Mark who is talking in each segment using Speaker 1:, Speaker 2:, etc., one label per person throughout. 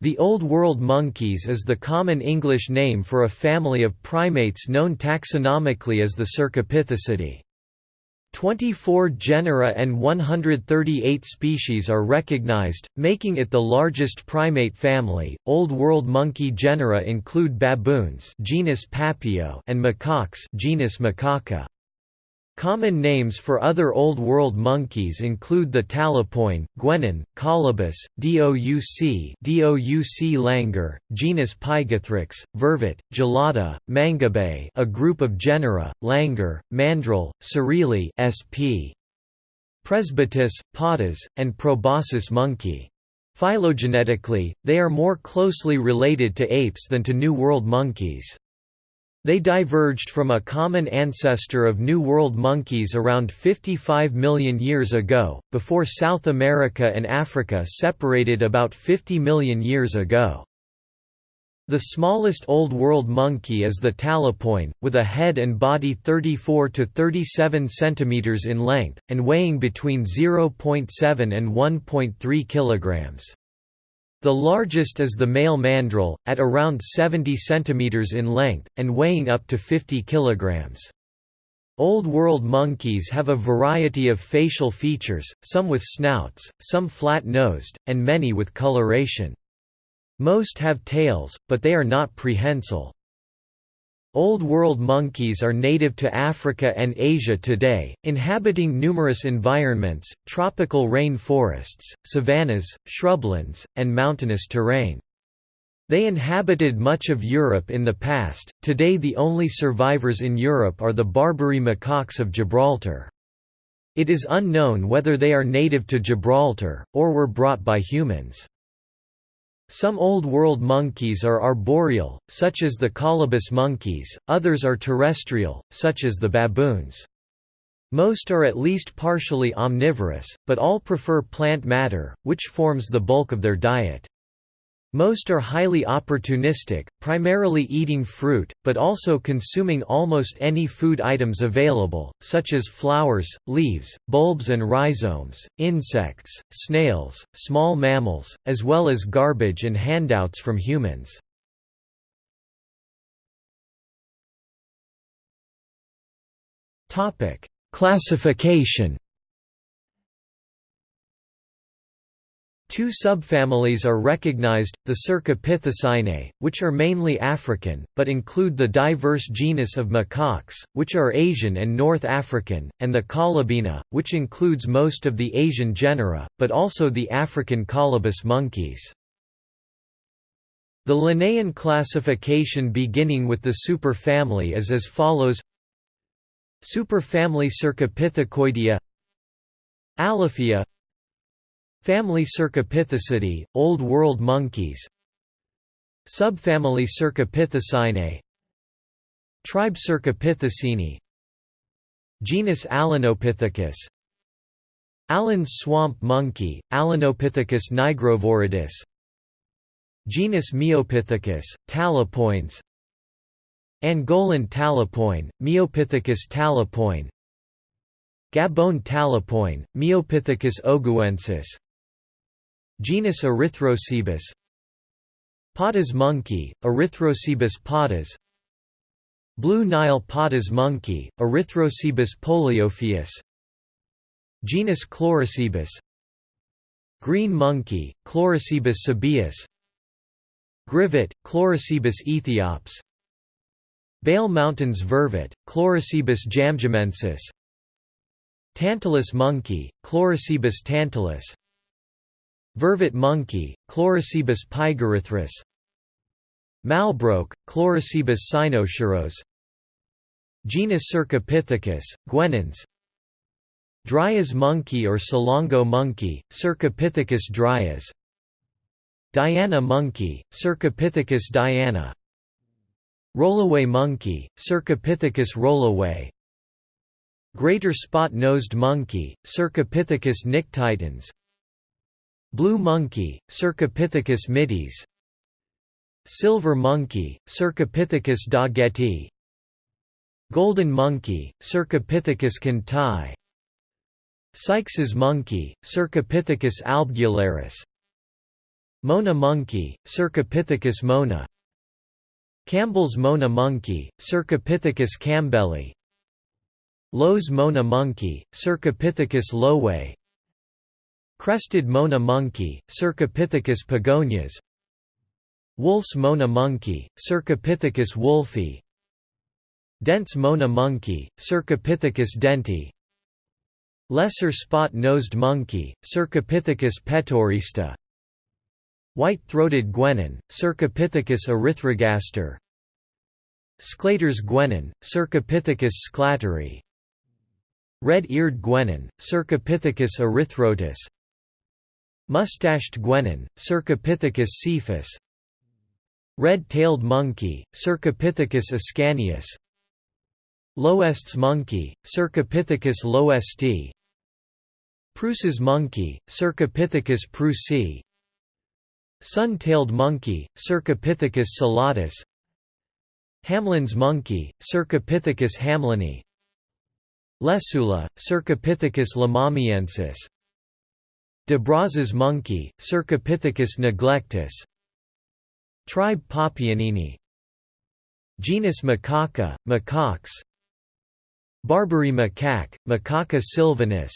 Speaker 1: The Old World monkeys is the common English name for a family of primates known taxonomically as the Cercopithecidae. 24 genera and 138 species are recognized, making it the largest primate family. Old World monkey genera include baboons, genus Papio, and macaques, genus Macaca. Common names for other Old World monkeys include the talapoin, guenon, colobus, douc douc langur, genus Pygathrix, vervet, gelada, mangabey a group of genera, langur, mandrill, surili sp. Presbytis, patas, and proboscis monkey. Phylogenetically, they are more closely related to apes than to New World monkeys. They diverged from a common ancestor of New World monkeys around 55 million years ago, before South America and Africa separated about 50 million years ago. The smallest Old World monkey is the talapoin, with a head and body 34 to 37 cm in length, and weighing between 0.7 and 1.3 kilograms. The largest is the male mandrill, at around 70 cm in length, and weighing up to 50 kg. Old World monkeys have a variety of facial features, some with snouts, some flat-nosed, and many with coloration. Most have tails, but they are not prehensile. Old World monkeys are native to Africa and Asia today, inhabiting numerous environments, tropical rain forests, savannas, shrublands, and mountainous terrain. They inhabited much of Europe in the past, today the only survivors in Europe are the Barbary macaques of Gibraltar. It is unknown whether they are native to Gibraltar, or were brought by humans. Some Old World monkeys are arboreal, such as the colobus monkeys, others are terrestrial, such as the baboons. Most are at least partially omnivorous, but all prefer plant matter, which forms the bulk of their diet. Most are highly opportunistic, primarily eating fruit, but also consuming almost any food items available, such as flowers, leaves, bulbs and rhizomes, insects, snails, small mammals, as well as garbage and handouts from humans. Classification Two subfamilies are recognized, the Cercopithecinae, which are mainly African, but include the diverse genus of macaques, which are Asian and North African, and the Colobinae, which includes most of the Asian genera, but also the African colobus monkeys. The Linnaean classification beginning with the superfamily is as follows. Superfamily Cercopithecoidea Alophia Family Cercopithecidae, Old World monkeys. Subfamily Cercopithecinae Tribe Cercopithecinae Genus Allenopithecus. Allen's swamp monkey, Allenopithecus nigroviridis Genus Miopithecus, talapoins. Angolan talapoin, Miopithecus talapoin. Gabon talapoin, Miopithecus ogouensis Genus Erythrocebus. Patas monkey, Erythrocebus patas Blue Nile patas monkey, Erythrocebus poliophaeus Genus Chlorocebus Green monkey, Chlorocebus sabaeus Grivet, Chlorocebus ethiops Bale Mountains vervet, Chlorocebus djamdjamensis Tantalus monkey, Chlorocebus tantalus Vervet monkey, Chlorocebus pygerythrus Malbrouck, Chlorocebus cynosuros Genus Cercopithecus, guenons Dryas monkey or Salongo monkey, Cercopithecus dryas. Diana monkey, Cercopithecus diana. Roloway monkey, Cercopithecus roloway. Greater spot-nosed monkey, Cercopithecus nictitans Blue monkey, Cercopithecus mitis Silver monkey, Cercopithecus doggetti Golden monkey, Cercopithecus kintai Sykes's monkey, Cercopithecus albogularis Mona monkey, Cercopithecus mona Campbell's Mona monkey, Cercopithecus campbelli Lowe's Mona monkey, Cercopithecus lowe Crested Mona monkey, Cercopithecus pagonias. Wolf's Mona monkey, Cercopithecus wolfi Dent's Mona monkey, Cercopithecus denti. Lesser spot-nosed monkey, Cercopithecus petaurista. White-throated guenon, Cercopithecus erythrogaster. Sclater's guenon, Cercopithecus sclateri Red-eared guenon, Cercopithecus erythrotis Mustached guenon, Cercopithecus cephas Red-tailed monkey, Cercopithecus ascanius L'Hoest's monkey, Cercopithecus lhoesti Preuss's monkey, Cercopithecus preussi Sun-tailed monkey, Cercopithecus solatus Hamlyn's monkey, Cercopithecus hamlyni Lesula, Cercopithecus lomamiensis De Brazza's monkey, Cercopithecus neglectus. Tribe Papionini. Genus Macaca, macaques Barbary macaque, Macaca sylvanus.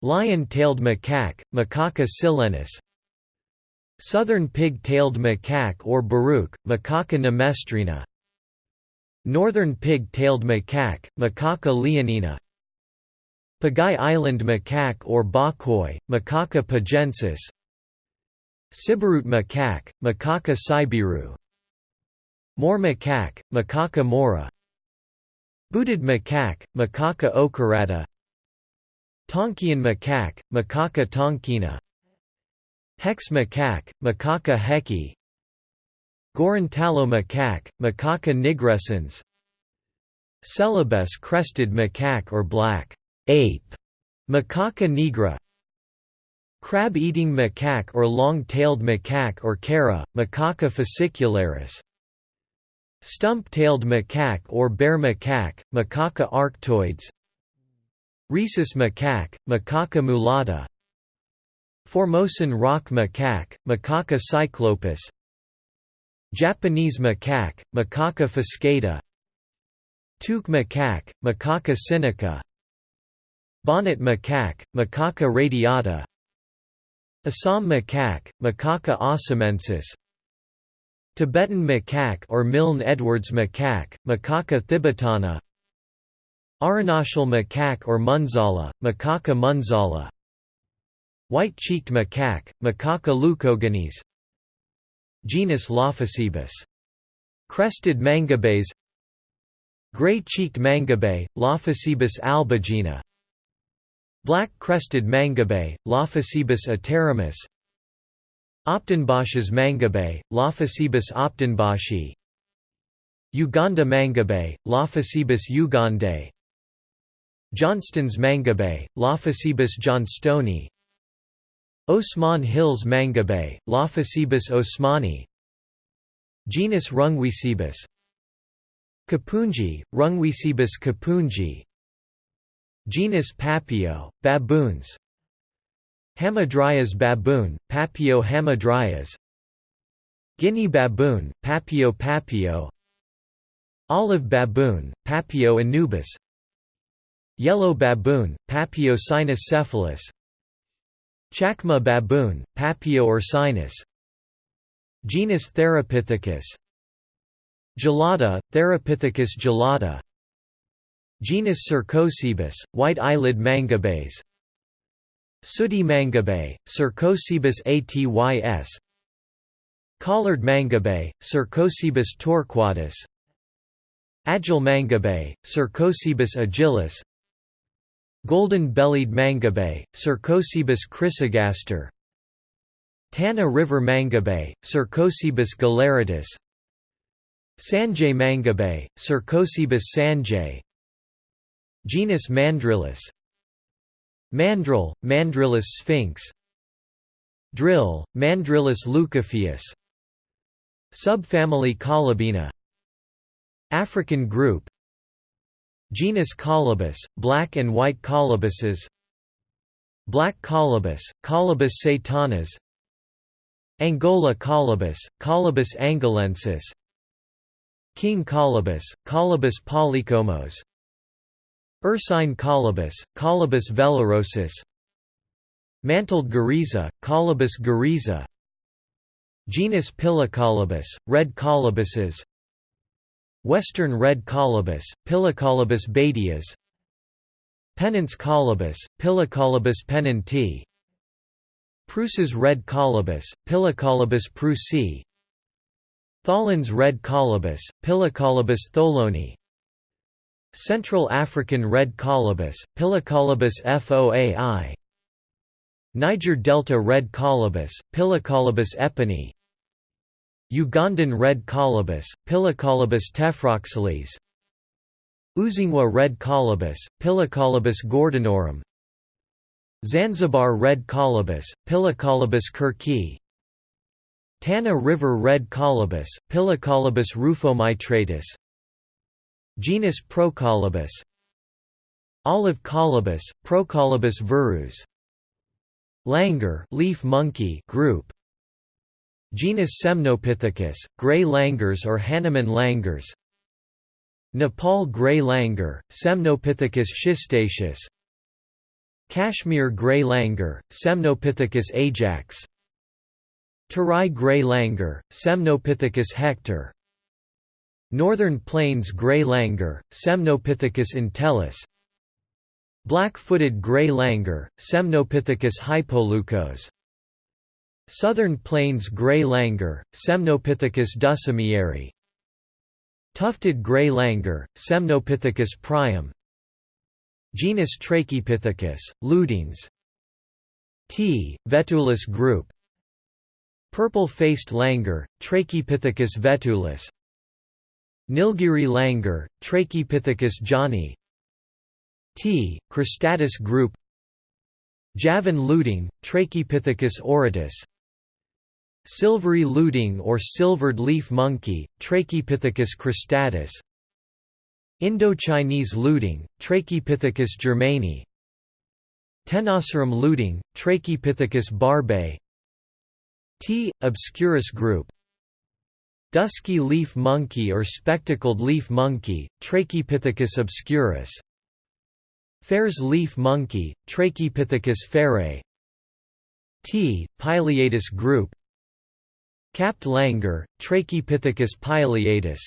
Speaker 1: Lion-tailed macaque, Macaca silenus. Southern pig-tailed macaque or beruk, Macaca nemestrina. Northern pig-tailed macaque, Macaca leonina Pagai Island macaque or bokkoi, Macaca pagensis. Siberut macaque, Macaca siberu. Moor macaque, Macaca maura. Booted macaque, Macaca ochreata Tonkean macaque, Macaca tonkina. Heck's macaque, Macaca hecki. Gorontalo macaque, Macaca nigrescens. Celebes crested macaque or black ape, Macaca nigra Crab-eating macaque or long-tailed macaque or kera, Macaca fascicularis Stump-tailed macaque or bear macaque, Macaca arctoides Rhesus macaque, Macaca mulatta Formosan rock macaque, Macaca cyclopis Japanese macaque, Macaca fuscata Toque macaque, Macaca sinica Bonnet macaque, Macaca radiata. Assam macaque, Macaca assamensis Tibetan macaque or Milne Edwards macaque, Macaca thibetana Arunachal macaque or munzala, Macaca munzala. White-cheeked macaque, Macaca leucogenes. Genus Lophocebus. Crested mangabeys Gray-cheeked mangabey, Lophocebus albigena Black-crested mangabey, Lophocebus aterimus. Opdenbosch's mangabey, Lophocebus opdenboschi Uganda mangabey, Lophocebus ugandae Johnston's mangabey, Lophocebus johnstoni Osman Hills mangabey, Lophocebus osmani. Genus Rungwecebus Kipunji, Rungwecebus kipunji Genus Papio, baboons. Hamadryas baboon, Papio hamadryas. Guinea baboon, Papio papio. Olive baboon, Papio anubis. Yellow baboon, Papio cynocephalus Chacma baboon, Papio ursinus Genus Theropithecus. Gelada, Theropithecus gelada Genus Cercocebus, white eyelid mangabeys Sooty mangabey, Cercocebus atys. Collared mangabey, Cercocebus torquatus. Agile mangabey, Cercocebus agilis. Golden-bellied mangabey, Cercocebus chrysogaster. Tana river mangabey, Cercocebus galeritus. Sanjay mangabey, Cercocebus sanjay Genus Mandrillus. Mandrill, Mandrillus sphinx. Drill, Mandrillus leucophaeus Subfamily Colobinae African group. Genus Colobus, black and white colobuses Black colobus, Colobus satanas Angola colobus, Colobus angolensis King colobus, Colobus polykomos Ursine colobus, Colobus vellerosus Mantled guereza, Colobus guereza Genus Piliocolobus, red colobuses Western red colobus, Piliocolobus badius Pennant's colobus, Piliocolobus pennanti Preuss's red colobus, Piliocolobus preussi Thollon's red colobus, Piliocolobus tholloni Central African red colobus, Piliocolobus foai. Niger Delta red colobus, Piliocolobus epieni. Ugandan red colobus, Piliocolobus tephrosceles Udzungwa red colobus, Piliocolobus gordonorum Zanzibar red colobus, Piliocolobus kirki. Tana River red colobus, Piliocolobus rufomitratus Genus Procolobus Olive colobus, Procolobus verus Langur leaf monkey group Genus Semnopithecus, gray langurs or Hanuman langurs Nepal gray langur, Semnopithecus schistaceus Kashmir gray langur, Semnopithecus ajax Terai gray langur, Semnopithecus hector Northern Plains gray langur, Semnopithecus entellus Black-footed gray langur, Semnopithecus hypoleucos Southern Plains gray langur, Semnopithecus dussumieri Tufted gray langur, Semnopithecus priam Genus Trachypithecus, Lutungs T. vetulus group. Purple-faced langur, Trachypithecus vetulus Nilgiri langur, Trachypithecus johni T. cristatus group. Javan lutung, Trachypithecus auratus Silvery lutung or silvered leaf monkey, Trachypithecus cristatus Indo-Chinese lutung, Trachypithecus germani. Tenasserim lutung, Trachypithecus barbei. T. obscurus group Dusky leaf monkey or spectacled leaf monkey, Trachypithecus obscurus. Phayre's leaf monkey, Trachypithecus phayrei. T. pileatus group. Capped langur, Trachypithecus pileatus.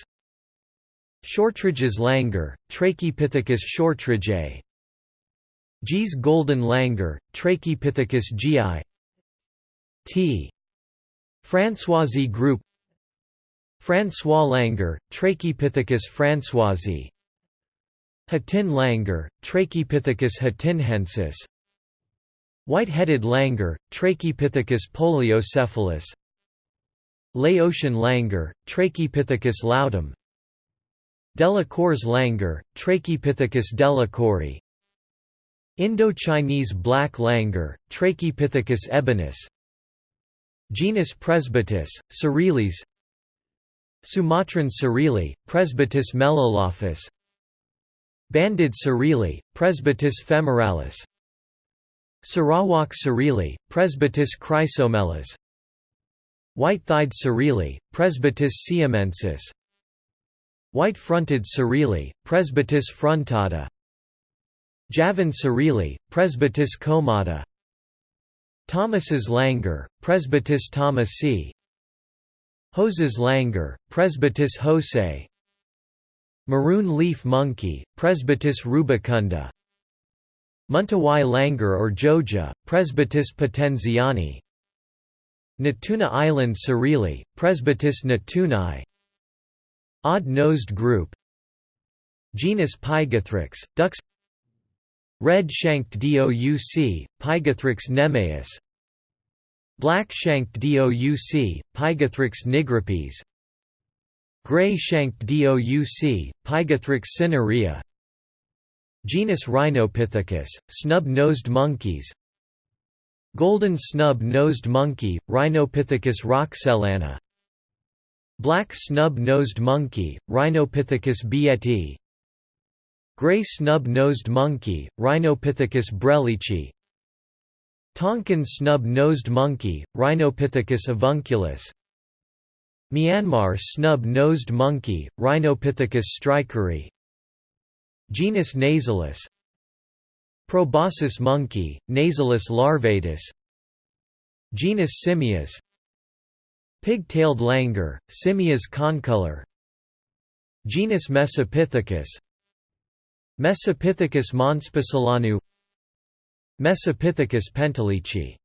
Speaker 1: Shortridge's langur, Trachypithecus shortridgeae Gee's golden langur, Trachypithecus geei. T. Françoisi group François Langur, Trachypithecus françoisi. Hatinh langur, Trachypithecus hatinhensis White-headed langur, Trachypithecus poliocephalus Laotian langur, Trachypithecus laotum. Delacour's langur, Trachypithecus delacouri. Indo-Chinese black langur, Trachypithecus ebonus Genus Presbytis, Surilis Sumatran Surili, Presbytis melolophus Banded Surili, Presbytis femoralis Sarawak Surili, Presbytis chrysomelas White-thighed Surili, Presbytis siamensis. White-fronted Surili, Presbytis frontata Javan Surili, Presbytis comata Thomas's langur, Presbytis thomasi Hose's langur, Presbytis hosei Maroon leaf monkey, Presbytis rubicunda. Mentawai langur or joja, Presbytis potenziani. Natuna Island Surili, Presbytis natunai. Odd-nosed group. Genus Pygathrix, doucs Red-shanked DOUC, Pygathrix nemaeus Black-shanked DOUC, Pygathrix nigripes. Gray-shanked DOUC, Pygathrix cinerea. Genus Rhinopithecus, snub-nosed monkeys. Golden snub-nosed monkey, Rhinopithecus roxellana Black snub-nosed monkey, Rhinopithecus bieti. Gray snub-nosed monkey, Rhinopithecus brelichi Tonkin snub-nosed monkey, Rhinopithecus avunculus. Myanmar snub-nosed monkey, Rhinopithecus strykeri Genus Nasalis Proboscis monkey, Nasalis larvatus. Genus Simias Pig-tailed langur, Simias concolor. Genus Mesopithecus Mesopithecus monspicelanu Mesopithecus pentelichi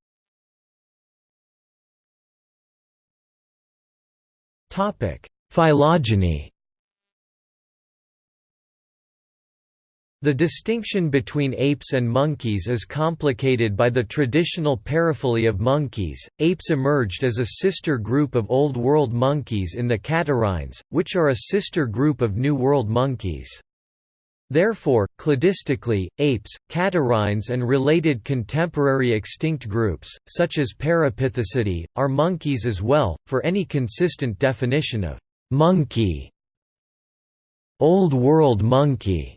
Speaker 1: Phylogeny The distinction between apes and monkeys is complicated by the traditional paraphyly of monkeys. Apes emerged as a sister group of Old World monkeys in the catarrhines, which are a sister group of New World monkeys. Therefore, cladistically, apes, catarrhines and related contemporary extinct groups, such as Parapithecidae, are monkeys as well, for any consistent definition of «monkey». Old World monkey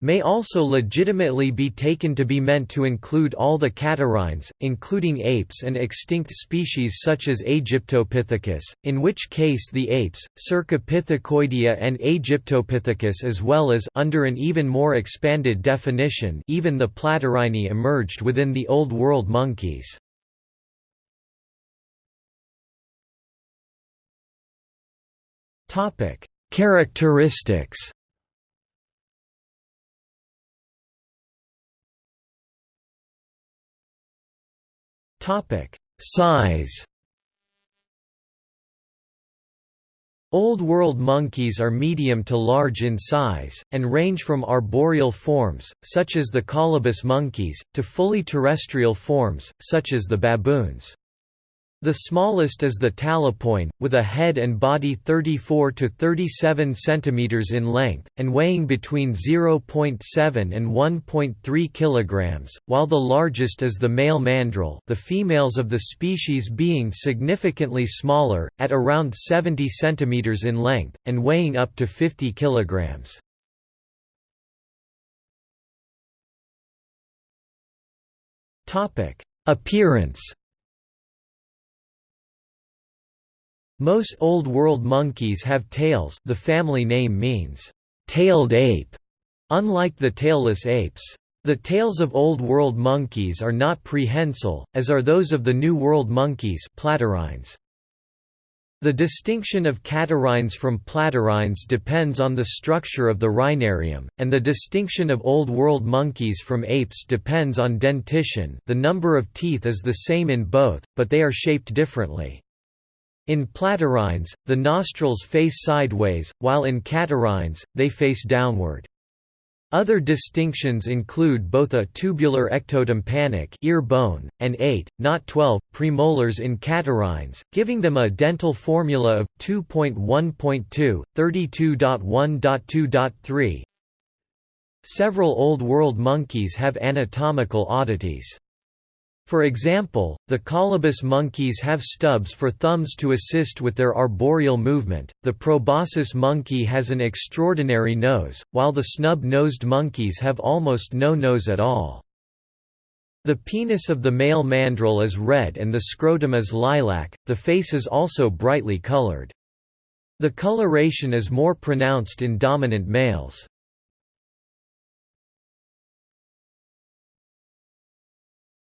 Speaker 1: may also legitimately be taken to be meant to include all the catarrhines, including apes and extinct species such as Aegyptopithecus, in which case the apes, Cercopithecoidea and Aegyptopithecus as well as under an even more expanded definition even the Platyrrhini emerged within the Old World monkeys. Characteristics Size Old World monkeys are medium to large in size, and range from arboreal forms, such as the colobus monkeys, to fully terrestrial forms, such as the baboons. The smallest is the talapoin, with a head and body 34 to 37 cm in length, and weighing between 0.7 and 1.3 kg, while the largest is the male mandrill the females of the species being significantly smaller, at around 70 cm in length, and weighing up to 50 kg. Appearance Most Old World monkeys have tails the family name means, tailed ape, unlike the tailless apes. The tails of Old World monkeys are not prehensile, as are those of the New World monkeys platyrrhines. The distinction of catarrhines from platyrrhines depends on the structure of the rhinarium, and the distinction of Old World monkeys from apes depends on dentition the number of teeth is the same in both, but they are shaped differently. In platyrrhines, the nostrils face sideways, while in catarrhines, they face downward. Other distinctions include both a tubular ectotympanic ear bone, and 8, not 12, premolars in catarrhines, giving them a dental formula of 2.1.2, 32.1.2.3. Several Old World monkeys have anatomical oddities. For example, the colobus monkeys have stubs for thumbs to assist with their arboreal movement, the proboscis monkey has an extraordinary nose, while the snub-nosed monkeys have almost no nose at all. The penis of the male mandrill is red and the scrotum is lilac, the face is also brightly colored. The coloration is more pronounced in dominant males.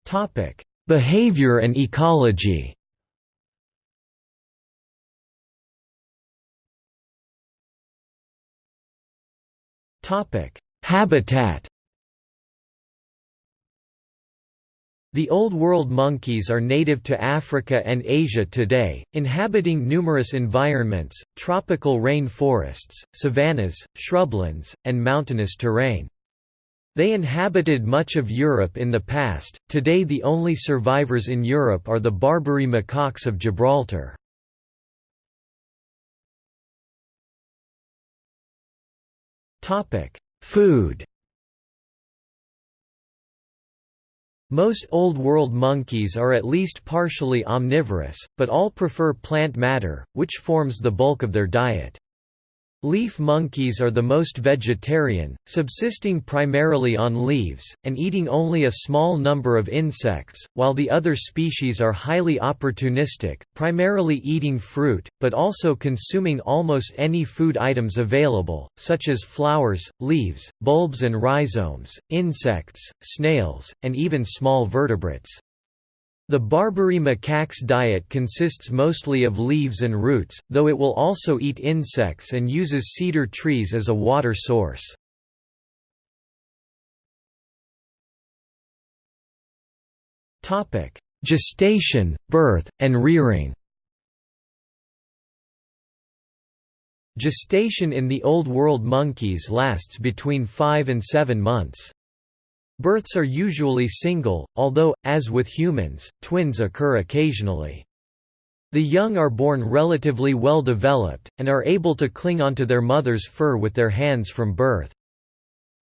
Speaker 1: Topic: Behavior and ecology. Topic: Habitat. The Old World monkeys are native to Africa and Asia today, inhabiting numerous environments, tropical rain forests, savannas, shrublands, and mountainous terrain. They inhabited much of Europe in the past, today the only survivors in Europe are the Barbary macaques of Gibraltar. Food Most Old World monkeys are at least partially omnivorous, but all prefer plant matter, which forms the bulk of their diet. Leaf monkeys are the most vegetarian, subsisting primarily on leaves, and eating only a small number of insects, while the other species are highly opportunistic, primarily eating fruit, but also consuming almost any food items available, such as flowers, leaves, bulbs and rhizomes, insects, snails, and even small vertebrates. The Barbary macaque's diet consists mostly of leaves and roots, though it will also eat insects and uses cedar trees as a water source. Gestation, birth, and rearing Gestation in the Old World monkeys lasts between 5 and 7 months. Births are usually single, although, as with humans, twins occur occasionally. The young are born relatively well developed, and are able to cling onto their mother's fur with their hands from birth.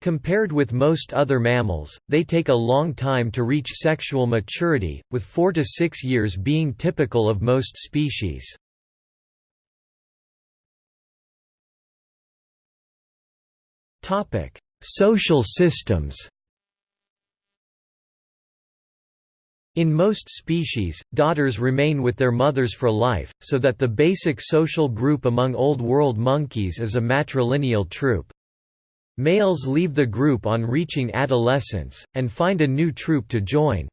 Speaker 1: Compared with most other mammals, they take a long time to reach sexual maturity, with four to six years being typical of most species. Social systems In most species, daughters remain with their mothers for life, so that the basic social group among Old World monkeys is a matrilineal troop. Males leave the group on reaching adolescence, and find a new troop to join.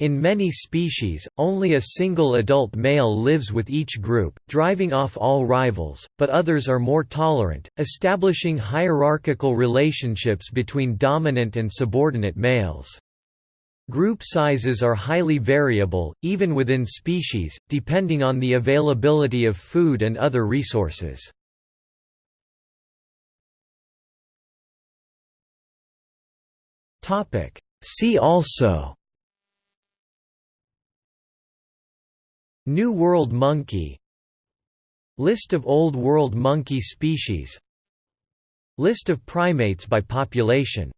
Speaker 1: In many species, only a single adult male lives with each group, driving off all rivals, but others are more tolerant, establishing hierarchical relationships between dominant and subordinate males. Group sizes are highly variable, even within species, depending on the availability of food and other resources. See also New World monkey List of Old World monkey species List of primates by population